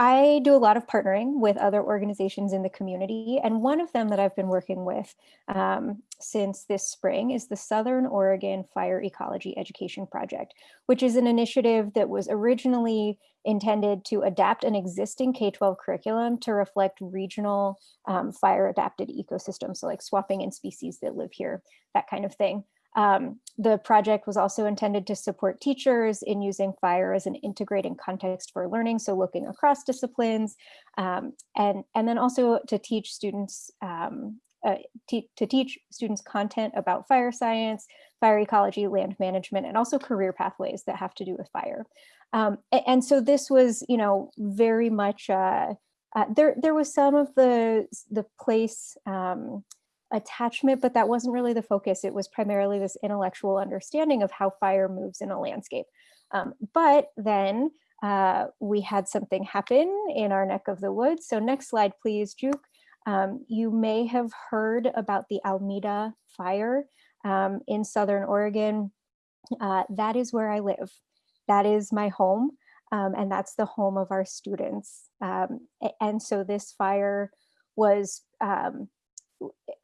I do a lot of partnering with other organizations in the community, and one of them that I've been working with um, since this spring is the Southern Oregon Fire Ecology Education Project, which is an initiative that was originally intended to adapt an existing K-12 curriculum to reflect regional um, fire adapted ecosystems, so like swapping in species that live here, that kind of thing. Um, the project was also intended to support teachers in using fire as an integrating context for learning, so looking across disciplines, um, and, and then also to teach students um, uh, to teach students content about fire science, fire ecology, land management, and also career pathways that have to do with fire. Um, and, so this was, you know, very much, uh, uh, there, there was some of the, the place um, attachment, but that wasn't really the focus. It was primarily this intellectual understanding of how fire moves in a landscape. Um, but then uh, we had something happen in our neck of the woods. So next slide, please, Juk. Um, you may have heard about the Almeda fire um, in Southern Oregon. Uh, that is where I live. That is my home. Um, and that's the home of our students. Um, and so this fire was um,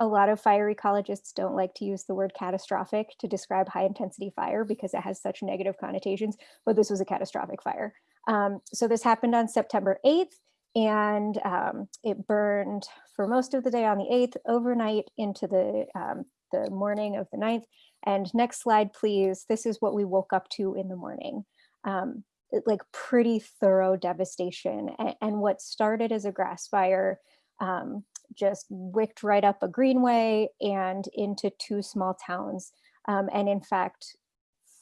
a lot of fire ecologists don't like to use the word catastrophic to describe high intensity fire because it has such negative connotations, but this was a catastrophic fire. Um, so this happened on September 8th and um, it burned for most of the day on the 8th, overnight into the, um, the morning of the 9th. And next slide, please. This is what we woke up to in the morning. Um, like pretty thorough devastation. And, and, what started as a grass fire um, just wicked right up a greenway and into two small towns. Um, and in fact,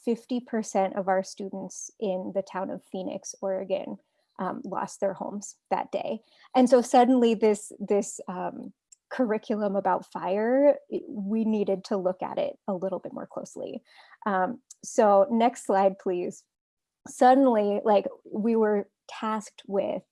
50% of our students in the town of Phoenix, Oregon, um, lost their homes that day. And so suddenly this, this um, curriculum about fire, we needed to look at it a little bit more closely. Um, so next slide, please. Suddenly, like we were tasked with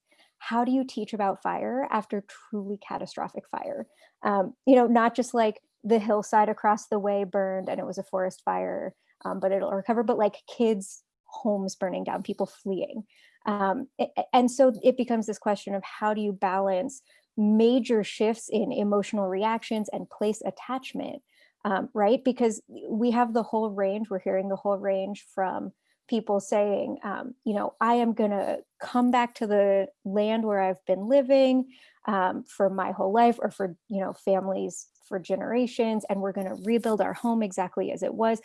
how do you teach about fire after truly catastrophic fire? Um, you know, not just like the hillside across the way burned and it was a forest fire, um, but it'll recover, but like kids' homes burning down, people fleeing. Um, and so it becomes this question of how do you balance major shifts in emotional reactions and place attachment, um, right? Because we have the whole range, we're hearing the whole range from people saying, um, you know, I am going to come back to the land where I've been living um, for my whole life or for, you know, families for generations, and we're going to rebuild our home exactly as it was,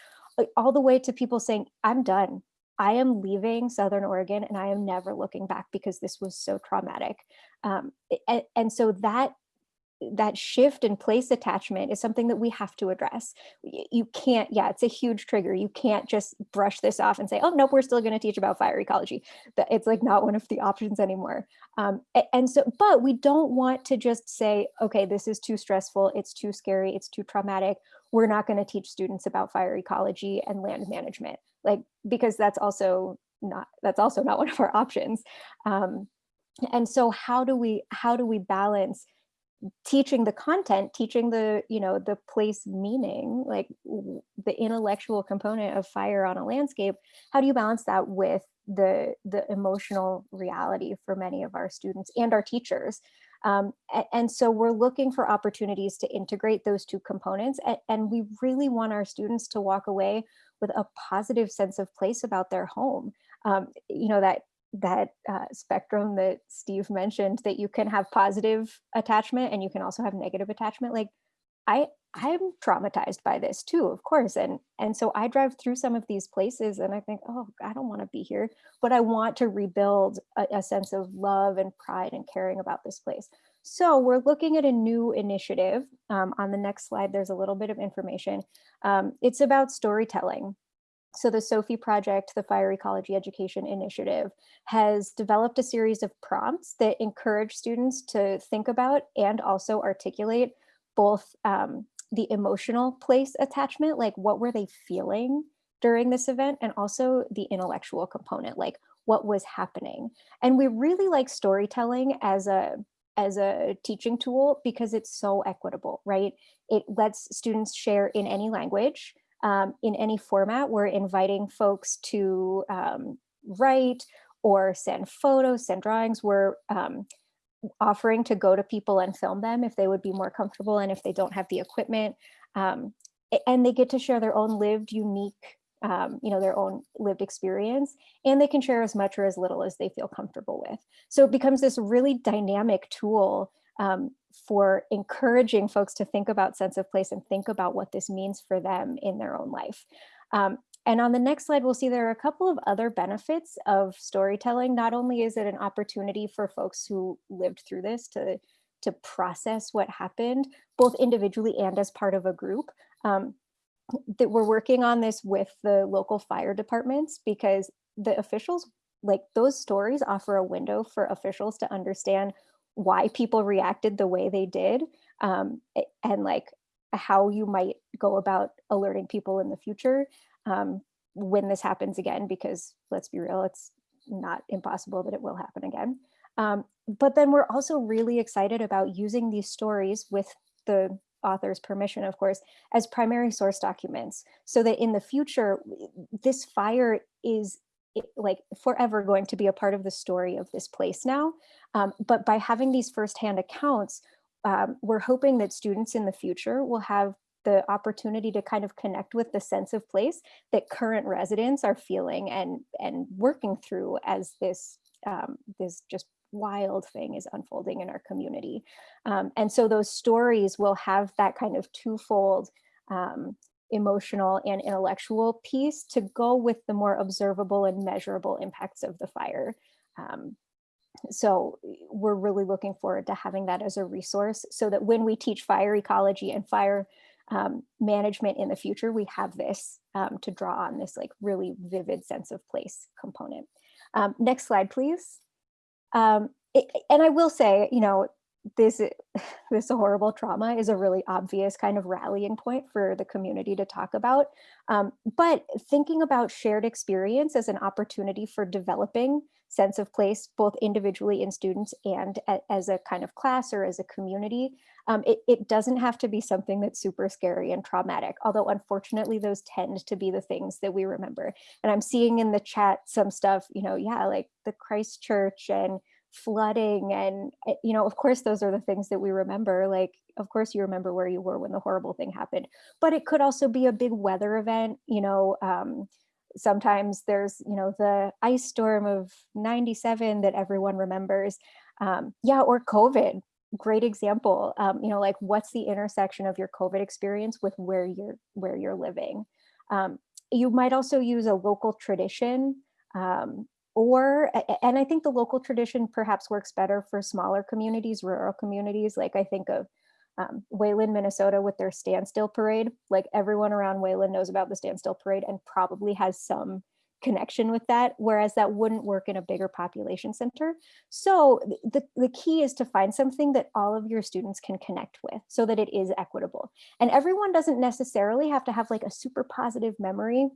all the way to people saying, I'm done. I am leaving Southern Oregon and I am never looking back because this was so traumatic. Um, and, and so that that shift in place attachment is something that we have to address. You can't, yeah, it's a huge trigger. You can't just brush this off and say, oh, nope, we're still going to teach about fire ecology. That it's like not one of the options anymore. Um, and so, but we don't want to just say, okay, this is too stressful, it's too scary, it's too traumatic. We're not going to teach students about fire ecology and land management, like because that's also not that's also not one of our options. Um, and so, how do we how do we balance? Teaching the content teaching the you know the place meaning like the intellectual component of fire on a landscape how do you balance that with the the emotional reality for many of our students and our teachers? Um, and, so we're looking for opportunities to integrate those two components and, and we really want our students to walk away with a positive sense of place about their home. Um, you know that that uh, spectrum that Steve mentioned that you can have positive attachment and you can also have negative attachment like I I'm traumatized by this too of course and and so I drive through some of these places and I think oh I don't want to be here but I want to rebuild a, a sense of love and pride and caring about this place. So we're looking at a new initiative um, on the next slide there's a little bit of information. Um, it's about storytelling so the Sophie Project, the Fire Ecology Education Initiative, has developed a series of prompts that encourage students to think about and also articulate both um, the emotional place attachment, like what were they feeling during this event, and also the intellectual component, like what was happening. And we really like storytelling as a as a teaching tool because it's so equitable, right? It lets students share in any language um, in any format. We're inviting folks to um, write or send photos, send drawings. We're um, offering to go to people and film them if they would be more comfortable and if they don't have the equipment. Um, and they get to share their own lived, unique, um, you know, their own lived experience, and they can share as much or as little as they feel comfortable with. So it becomes this really dynamic tool um, for encouraging folks to think about sense of place and think about what this means for them in their own life. Um, and on the next slide, we'll see there are a couple of other benefits of storytelling. Not only is it an opportunity for folks who lived through this to, to process what happened, both individually and as part of a group, um, that we're working on this with the local fire departments because the officials, like those stories offer a window for officials to understand why people reacted the way they did um, and like how you might go about alerting people in the future um, when this happens again because let's be real it's not impossible that it will happen again. Um, but then we're also really excited about using these stories with the author's permission of course as primary source documents so that in the future this fire is like forever going to be a part of the story of this place now um, but by having these firsthand accounts, um, we're hoping that students in the future will have the opportunity to kind of connect with the sense of place that current residents are feeling and and working through as this um, this just wild thing is unfolding in our community. Um, and so those stories will have that kind of twofold um, emotional and intellectual piece to go with the more observable and measurable impacts of the fire. Um, so we're really looking forward to having that as a resource so that when we teach fire ecology and fire um, management in the future, we have this um, to draw on this like really vivid sense of place component. Um, next slide, please. Um, it- and I will say, you know, this this horrible trauma is a really obvious kind of rallying point for the community to talk about. Um, but thinking about shared experience as an opportunity for developing sense of place, both individually in students and a- as a kind of class or as a community, um, it, it doesn't have to be something that's super scary and traumatic, although unfortunately those tend to be the things that we remember. And I'm seeing in the chat some stuff, you know, yeah, like the Christchurch and flooding and uh, you know of course those are the things that we remember like of course you remember where you were when the horrible thing happened but it could also be a big weather event you know um, sometimes there's you know the ice storm of 97 that everyone remembers um, yeah or covid great example um, you know like what's the intersection of your covid experience with where you're where you're living um, you might also use a local tradition um, or and i think the local tradition perhaps works better for smaller communities rural communities like i think of um, Wayland, Minnesota with their standstill parade. Like everyone around Wayland knows about the standstill parade and probably has some connection with that, whereas that wouldn't work in a bigger population center. So the, the key is to find something that all of your students can connect with so that it is equitable. And everyone doesn't necessarily have to have like a super positive memory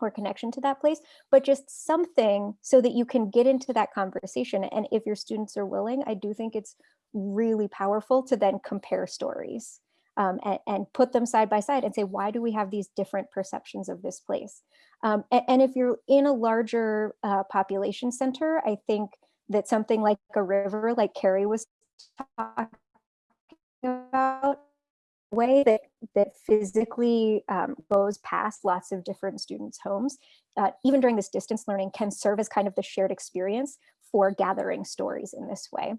or connection to that place, but just something so that you can get into that conversation. And if your students are willing, I do think it's really powerful to then compare stories um, and, and put them side by side and say, why do we have these different perceptions of this place? Um, a- and, if you're in a larger uh, population center, I think that something like a river, like Carrie was talking about, way that that physically um, goes past lots of different students' homes, uh, even during this distance learning, can serve as kind of the shared experience for gathering stories in this way.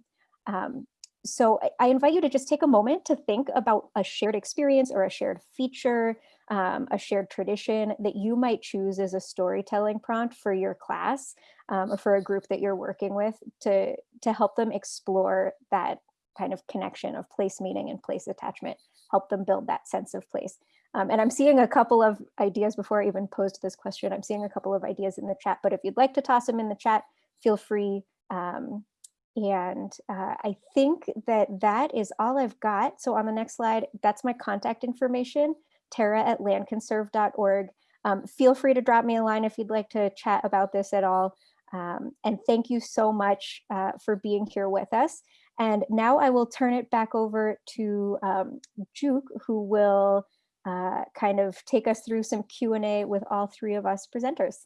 Um, so I, I, invite you to just take a moment to think about a shared experience or a shared feature, um, a shared tradition that you might choose as a storytelling prompt for your class um, or for a group that you're working with to, to help them explore that kind of connection of place meaning and place attachment, help them build that sense of place. Um, and I'm seeing a couple of ideas before I even posed this question. I'm seeing a couple of ideas in the chat, but if you'd like to toss them in the chat, feel free. Um, and uh, I think that that is all I've got. So on the next slide, that's my contact information, tara at landconserve.org. Um, feel free to drop me a line if you'd like to chat about this at all. Um, and thank you so much uh, for being here with us. And now I will turn it back over to um, Juke, who will uh, kind of take us through some Q&A with all three of us presenters.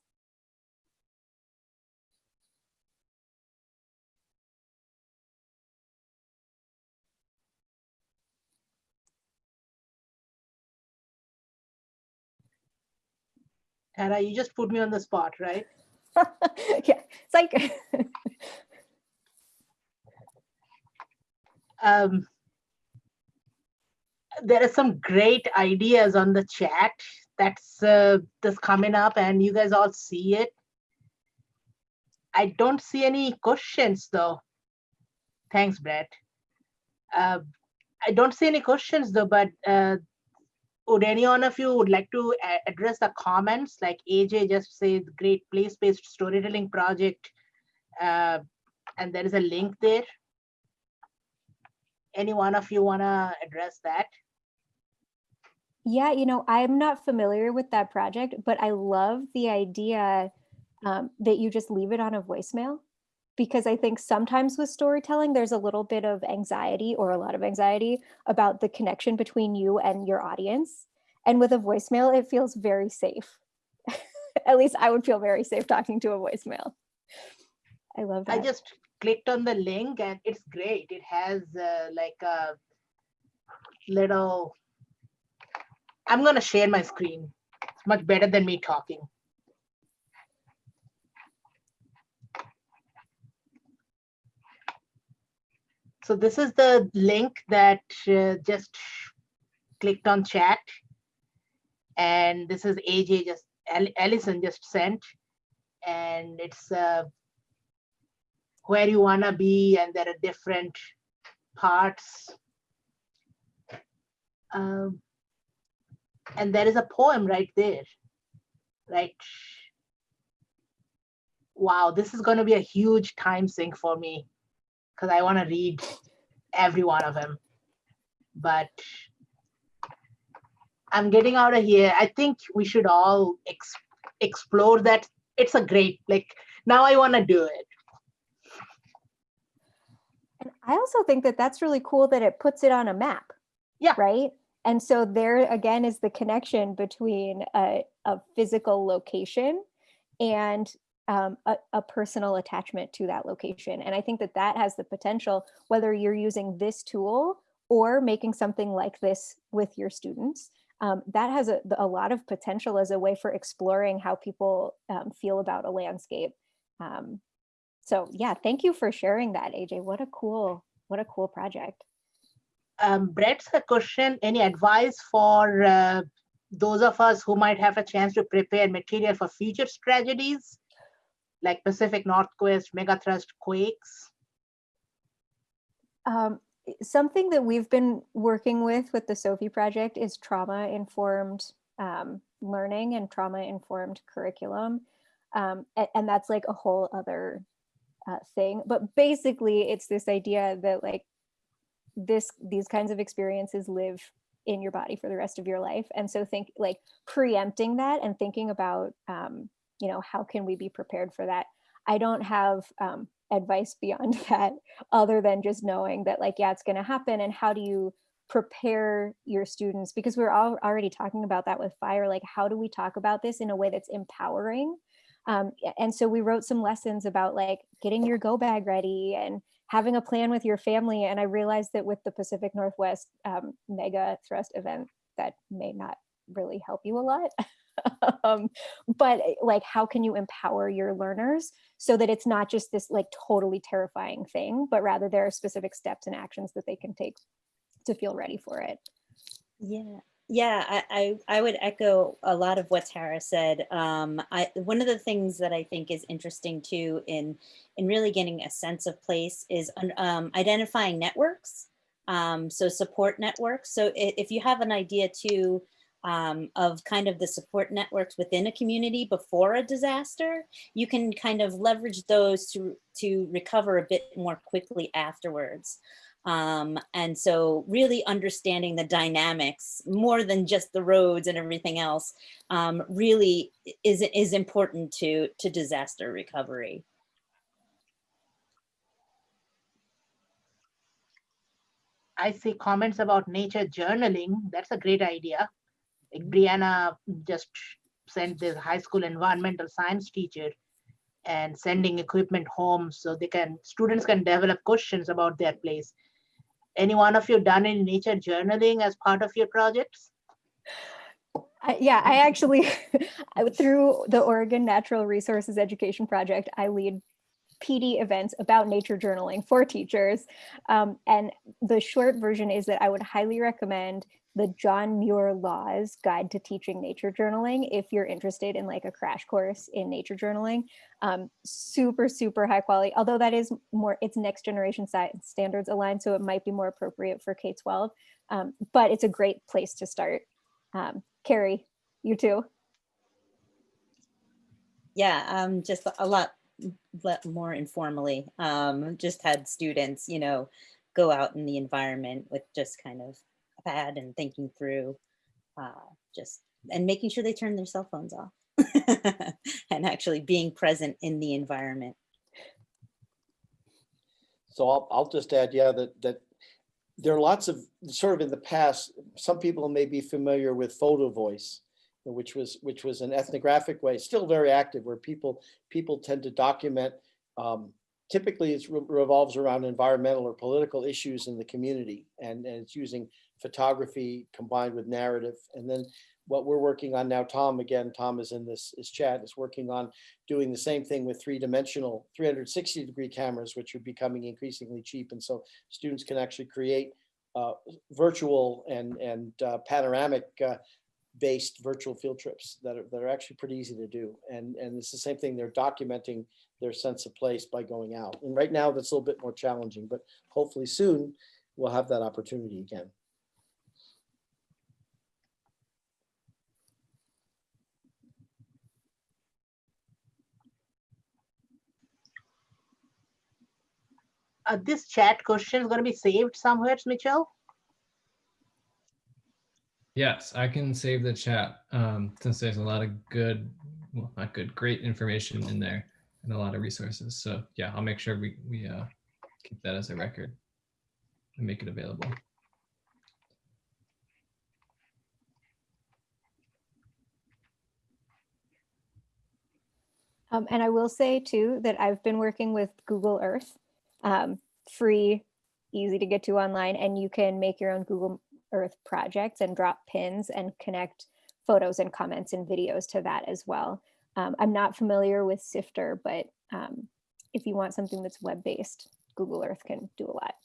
Tara, you just put me on the spot, right? yeah, it's um, there are some great ideas on the chat that's uh, that's coming up and you guys all see it. I don't see any questions though. Thanks brett. Uh, i don't see any questions though but uh, would any one of you would like to address the comments? Like aj just said great place-based storytelling project uh, and there is a link there any one of you want to address that? Yeah, you know, I'm not familiar with that project, but I love the idea um, that you just leave it on a voicemail because I think sometimes with storytelling, there's a little bit of anxiety or a lot of anxiety about the connection between you and your audience. And with a voicemail, it feels very safe. At least I would feel very safe talking to a voicemail. I love that. I just clicked on the link and it's great. It has uh, like a little, I'm gonna share my screen. It's much better than me talking. So this is the link that uh, just clicked on chat. And this is AJ just, Allison just sent. And it's uh, where you want to be and there are different parts. Um, and there is a poem right there, right? Wow, this is going to be a huge time sink for me because I want to read every one of them. But I'm getting out of here. I think we should all ex explore that. It's a great, like, now I want to do it. And I also think that that's really cool that it puts it on a map. Yeah. Right. And so there again is the connection between a, a physical location and um, a, a, personal attachment to that location. And I think that that has the potential, whether you're using this tool or making something like this with your students, um, that has a, a, lot of potential as a way for exploring how people um, feel about a landscape. So yeah, thank you for sharing that, AJ. What a cool, what a cool project. Um, Brett's a question, any advice for uh, those of us who might have a chance to prepare material for future tragedies like Pacific Northwest, megathrust quakes? Um, something that we've been working with with the Sophie project is trauma informed um, learning and trauma informed curriculum. Um, a- and, that's like a whole other uh, thing. But basically, it's this idea that like this these kinds of experiences live in your body for the rest of your life. And so think like preempting that and thinking about, um, you know, how can we be prepared for that? I don't have um, advice beyond that other than just knowing that like, yeah, it's going to happen. And how do you prepare your students? Because we're all already talking about that with fire. Like, how do we talk about this in a way that's empowering? Um, and so we wrote some lessons about like getting your go bag ready and having a plan with your family. And I realized that with the Pacific Northwest um, mega thrust event, that may not really help you a lot. um, but eh, like, how can you empower your learners so that it's not just this like totally terrifying thing, but rather there are specific steps and actions that they can take to feel ready for it. Yeah, yeah, I, I, I would echo a lot of what Tara said. Um, I, one of the things that I think is interesting too in, in really getting a sense of place is um, identifying networks. Um, so support networks. So if, you have an idea too um, of kind of the support networks within a community before a disaster, you can kind of leverage those to, to recover a bit more quickly afterwards. Um, and so really understanding the dynamics more than just the roads and everything else um, really is, is important to, to disaster recovery. I see comments about nature journaling. That's a great idea. Like Brianna just sent this high school environmental science teacher and sending equipment home so they can students can develop questions about their place any one of you done any nature journaling as part of your projects? I, yeah, I actually, through the Oregon Natural Resources Education Project, I lead PD events about nature journaling for teachers. Um, and the short version is that I would highly recommend the John Muir Laws Guide to Teaching Nature Journaling if you're interested in like a crash course in nature journaling. Um, super, super high quality, although that is more, it's next generation science standards aligned, so it might be more appropriate for K-12, um, but it's a great place to start. Um, Carrie, you too. Yeah, um, just a lot more informally. Um, just had students, you know, go out in the environment with just kind of pad and thinking through uh, just and making sure they turn their cell phones off and actually being present in the environment. So I'll, I'll just add, yeah, that, that there are lots of, sort of in the past, some people may be familiar with photo voice, which was, which was an ethnographic way, still very active, where people, people tend to document um, typically it revolves around environmental or political issues in the community and, and it's using photography combined with narrative. And then what we're working on now, Tom, again, Tom is in this, is chat, is working on doing the same thing with three-dimensional 360 degree cameras, which are becoming increasingly cheap. And so students can actually create uh, virtual and, and uh, panoramic uh, based virtual field trips that are, that are actually pretty easy to do. And, and it's the same thing, they're documenting their sense of place by going out. And right now that's a little bit more challenging, but hopefully soon we'll have that opportunity again. Uh, this chat question is going to be saved somewhere, Mitchell? Yes, I can save the chat um, since there's a lot of good, well, not good, great information in there and a lot of resources. So yeah, I'll make sure we, we uh, keep that as a record and make it available. Um, and I will say too that I've been working with Google Earth, um, free, easy to get to online, and you can make your own Google Earth projects and drop pins and connect photos and comments and videos to that as well. Um, I'm not familiar with Sifter, but um, if you want something that's web-based, Google Earth can do a lot.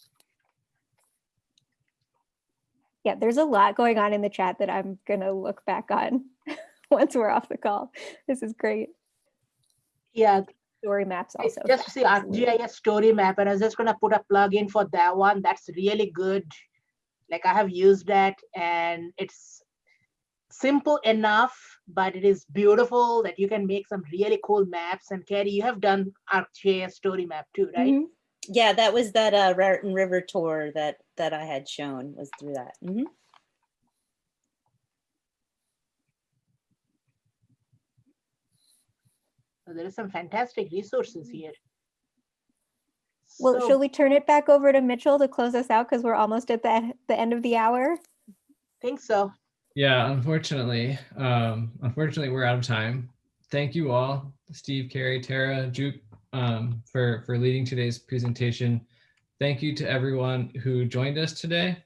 Yeah, there's a lot going on in the chat that I'm gonna look back on once we're off the call. This is great. Yeah, Story maps I also. just see absolutely. ArcGIS story map and I was just gonna put a plug in for that one. That's really good. Like I have used that and it's simple enough, but it is beautiful that you can make some really cool maps. And Carrie, you have done ArcGIS story map too, right? Mhm. Yeah, that was that uh, Raritan River tour that that I had shown was through that. Mm -hmm. So there is some fantastic resources here. Well, So- shall we turn it back over to Mitchell to close us out because we're almost at the, the end of the hour? Think so. Yeah, unfortunately, um, unfortunately, we're out of time. Thank you all, Steve, Carrie, Tara, Juke, um, for, for leading today's presentation. Thank you to everyone who joined us today.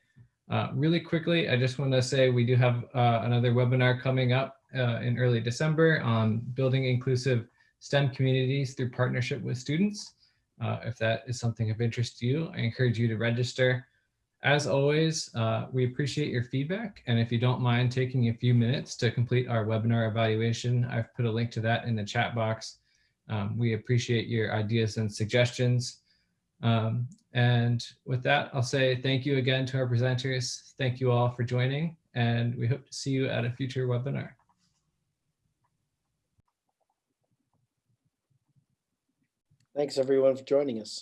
Uh, really quickly, I just want to say we do have uh, another webinar coming up uh, in early December on building inclusive STEM communities through partnership with students. Uh, if that is something of interest to you, I encourage you to register. As always, uh, we appreciate your feedback. And if you don't mind taking a few minutes to complete our webinar evaluation, I've put a link to that in the chat box. Um, we appreciate your ideas and suggestions. Um, and with that, I'll say thank you again to our presenters. Thank you all for joining, and we hope to see you at a future webinar. Thanks, everyone, for joining us.